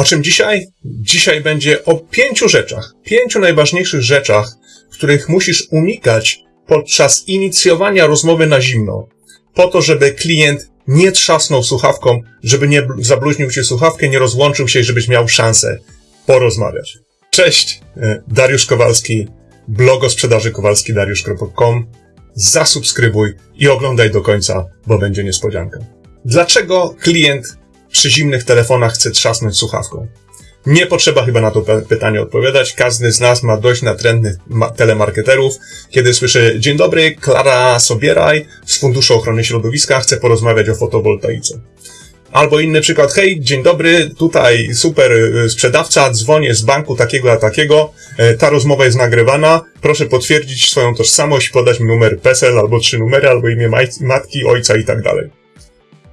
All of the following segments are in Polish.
O czym dzisiaj? Dzisiaj będzie o pięciu rzeczach. Pięciu najważniejszych rzeczach, których musisz unikać podczas inicjowania rozmowy na zimno. Po to, żeby klient nie trzasnął słuchawką, żeby nie zabluźnił ci słuchawkę, nie rozłączył się i żebyś miał szansę porozmawiać. Cześć, e, Dariusz Kowalski, blog o sprzedaży kowalskidariusz.com. Zasubskrybuj i oglądaj do końca, bo będzie niespodzianka. Dlaczego klient przy zimnych telefonach chce trzasnąć słuchawką? Nie potrzeba chyba na to pytanie odpowiadać. Każdy z nas ma dość natrętnych telemarketerów, kiedy słyszy Dzień dobry, Klara Sobieraj z Funduszu Ochrony Środowiska chce porozmawiać o fotowoltaice. Albo inny przykład, hej, dzień dobry, tutaj super y, sprzedawca, dzwonię z banku takiego a takiego, e, ta rozmowa jest nagrywana, proszę potwierdzić swoją tożsamość, podać mi numer PESEL, albo trzy numery, albo imię matki, ojca i tak dalej.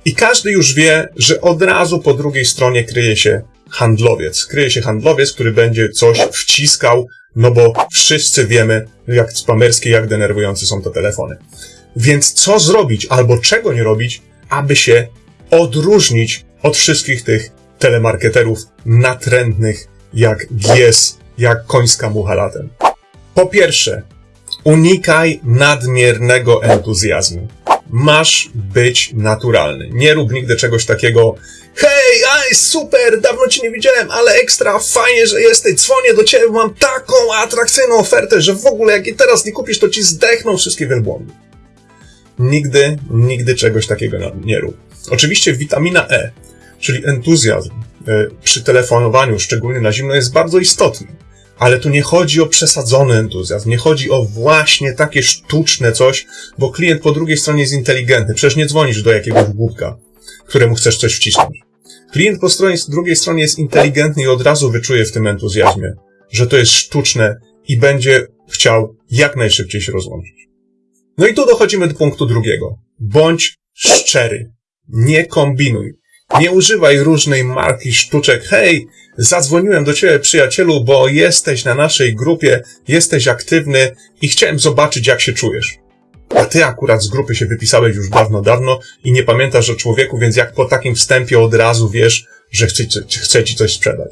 I każdy już wie, że od razu po drugiej stronie kryje się handlowiec. Kryje się handlowiec, który będzie coś wciskał, no bo wszyscy wiemy, jak spamerskie, jak denerwujące są te telefony. Więc co zrobić, albo czego nie robić, aby się odróżnić od wszystkich tych telemarketerów natrętnych, jak gies, jak końska mucha latem. Po pierwsze, unikaj nadmiernego entuzjazmu. Masz być naturalny. Nie rób nigdy czegoś takiego, hej, aj, super, dawno cię nie widziałem, ale ekstra, fajnie, że jesteś, dzwonię do ciebie, mam taką atrakcyjną ofertę, że w ogóle jak jej teraz nie kupisz, to ci zdechną wszystkie wielbłądy. Nigdy, nigdy czegoś takiego nie rób. Oczywiście witamina E, czyli entuzjazm e, przy telefonowaniu, szczególnie na zimno, jest bardzo istotny. Ale tu nie chodzi o przesadzony entuzjazm, nie chodzi o właśnie takie sztuczne coś, bo klient po drugiej stronie jest inteligentny. Przecież nie dzwonisz do jakiegoś głupka, któremu chcesz coś wcisnąć. Klient po stronie, drugiej stronie jest inteligentny i od razu wyczuje w tym entuzjazmie, że to jest sztuczne i będzie chciał jak najszybciej się rozłączyć. No i tu dochodzimy do punktu drugiego. Bądź szczery. Nie kombinuj. Nie używaj różnej marki sztuczek. Hej, zadzwoniłem do ciebie, przyjacielu, bo jesteś na naszej grupie, jesteś aktywny i chciałem zobaczyć, jak się czujesz. A ty akurat z grupy się wypisałeś już dawno, dawno i nie pamiętasz o człowieku, więc jak po takim wstępie od razu wiesz, że chce, chce ci coś sprzedać.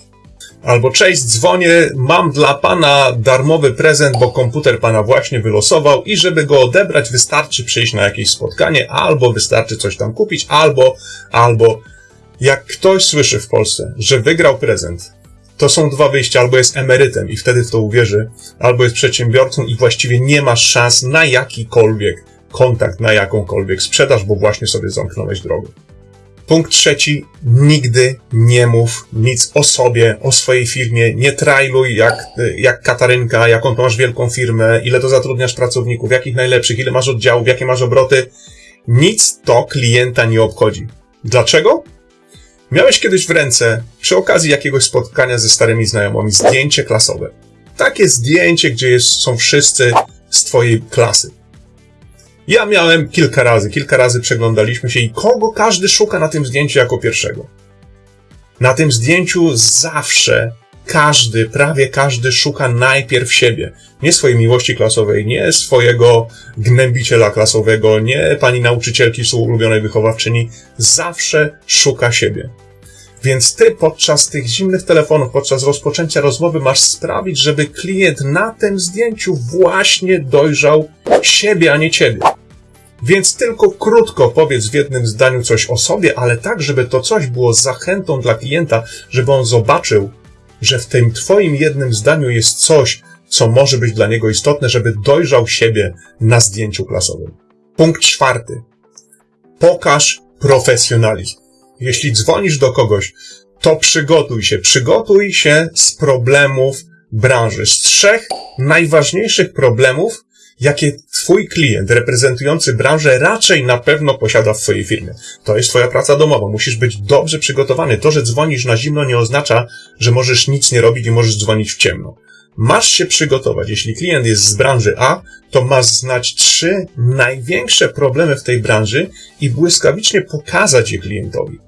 Albo cześć, dzwonię, mam dla pana darmowy prezent, bo komputer pana właśnie wylosował i żeby go odebrać wystarczy przyjść na jakieś spotkanie, albo wystarczy coś tam kupić, albo, albo jak ktoś słyszy w Polsce, że wygrał prezent, to są dwa wyjścia, albo jest emerytem i wtedy w to uwierzy, albo jest przedsiębiorcą i właściwie nie ma szans na jakikolwiek kontakt, na jakąkolwiek sprzedaż, bo właśnie sobie zamknąłeś drogę. Punkt trzeci, nigdy nie mów nic o sobie, o swojej firmie, nie trailuj jak, jak Katarynka, jaką masz wielką firmę, ile to zatrudniasz pracowników, jakich najlepszych, ile masz oddziałów, jakie masz obroty. Nic to klienta nie obchodzi. Dlaczego? Miałeś kiedyś w ręce, przy okazji jakiegoś spotkania ze starymi znajomymi, zdjęcie klasowe. Takie zdjęcie, gdzie jest, są wszyscy z twojej klasy. Ja miałem kilka razy, kilka razy przeglądaliśmy się i kogo każdy szuka na tym zdjęciu jako pierwszego. Na tym zdjęciu zawsze każdy, prawie każdy szuka najpierw siebie. Nie swojej miłości klasowej, nie swojego gnębiciela klasowego, nie pani nauczycielki ulubionej wychowawczyni. Zawsze szuka siebie. Więc ty podczas tych zimnych telefonów, podczas rozpoczęcia rozmowy masz sprawić, żeby klient na tym zdjęciu właśnie dojrzał siebie, a nie ciebie. Więc tylko krótko powiedz w jednym zdaniu coś o sobie, ale tak, żeby to coś było zachętą dla klienta, żeby on zobaczył, że w tym twoim jednym zdaniu jest coś, co może być dla niego istotne, żeby dojrzał siebie na zdjęciu klasowym. Punkt czwarty. Pokaż profesjonalizm. Jeśli dzwonisz do kogoś, to przygotuj się. Przygotuj się z problemów branży. Z trzech najważniejszych problemów, jakie twój klient reprezentujący branżę raczej na pewno posiada w swojej firmie. To jest twoja praca domowa. Musisz być dobrze przygotowany. To, że dzwonisz na zimno nie oznacza, że możesz nic nie robić i możesz dzwonić w ciemno. Masz się przygotować. Jeśli klient jest z branży A, to masz znać trzy największe problemy w tej branży i błyskawicznie pokazać je klientowi.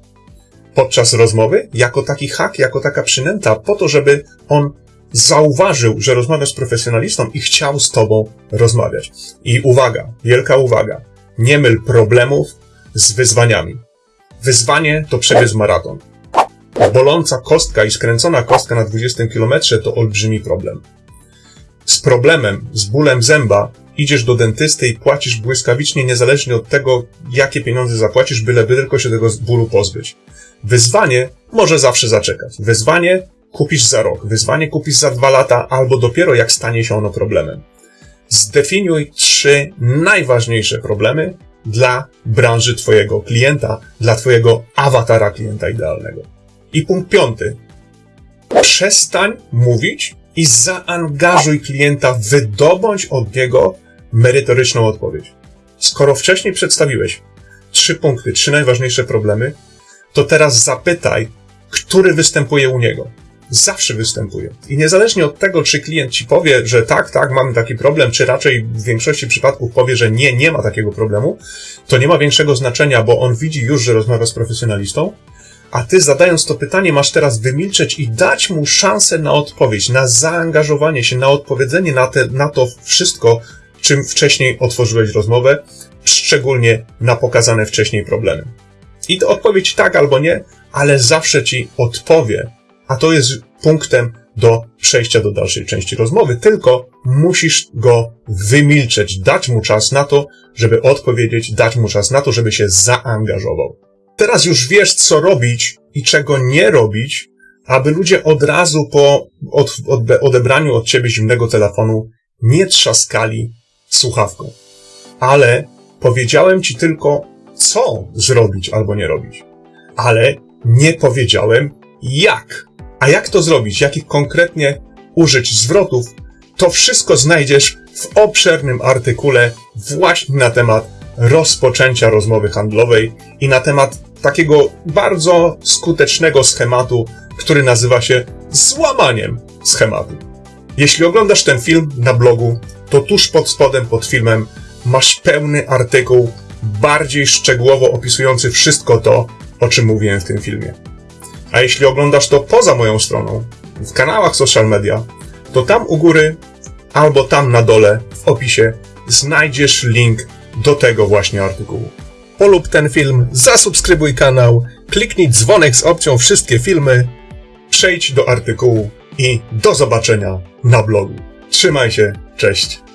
Podczas rozmowy, jako taki hak, jako taka przynęta, po to, żeby on zauważył, że rozmawiasz z profesjonalistą i chciał z tobą rozmawiać. I uwaga, wielka uwaga, nie myl problemów z wyzwaniami. Wyzwanie to przebiec maraton. boląca kostka i skręcona kostka na 20 km to olbrzymi problem. Z problemem, z bólem zęba idziesz do dentysty i płacisz błyskawicznie, niezależnie od tego, jakie pieniądze zapłacisz, byleby tylko się tego bólu pozbyć. Wyzwanie może zawsze zaczekać. Wyzwanie kupisz za rok, wyzwanie kupisz za dwa lata, albo dopiero jak stanie się ono problemem. Zdefiniuj trzy najważniejsze problemy dla branży Twojego klienta, dla Twojego awatara klienta idealnego. I punkt piąty. Przestań mówić i zaangażuj klienta, wydobądź od niego merytoryczną odpowiedź. Skoro wcześniej przedstawiłeś trzy punkty, trzy najważniejsze problemy, to teraz zapytaj, który występuje u niego. Zawsze występuje. I niezależnie od tego, czy klient ci powie, że tak, tak, mamy taki problem, czy raczej w większości przypadków powie, że nie, nie ma takiego problemu, to nie ma większego znaczenia, bo on widzi już, że rozmawia z profesjonalistą, a ty zadając to pytanie masz teraz wymilczeć i dać mu szansę na odpowiedź, na zaangażowanie się, na odpowiedzenie na, te, na to wszystko, czym wcześniej otworzyłeś rozmowę, szczególnie na pokazane wcześniej problemy. I to odpowiedź tak albo nie, ale zawsze ci odpowie, a to jest punktem do przejścia do dalszej części rozmowy, tylko musisz go wymilczeć, dać mu czas na to, żeby odpowiedzieć, dać mu czas na to, żeby się zaangażował. Teraz już wiesz, co robić i czego nie robić, aby ludzie od razu po od, od, odebraniu od ciebie zimnego telefonu nie trzaskali słuchawką. Ale powiedziałem ci tylko, co zrobić albo nie robić. Ale nie powiedziałem, jak. A jak to zrobić, jakich konkretnie użyć zwrotów, to wszystko znajdziesz w obszernym artykule właśnie na temat rozpoczęcia rozmowy handlowej i na temat takiego bardzo skutecznego schematu, który nazywa się złamaniem schematu. Jeśli oglądasz ten film na blogu, to tuż pod spodem pod filmem masz pełny artykuł, bardziej szczegółowo opisujący wszystko to, o czym mówiłem w tym filmie. A jeśli oglądasz to poza moją stroną, w kanałach social media, to tam u góry albo tam na dole w opisie znajdziesz link do tego właśnie artykułu. Polub ten film, zasubskrybuj kanał, kliknij dzwonek z opcją wszystkie filmy, przejdź do artykułu i do zobaczenia na blogu. Trzymaj się, cześć.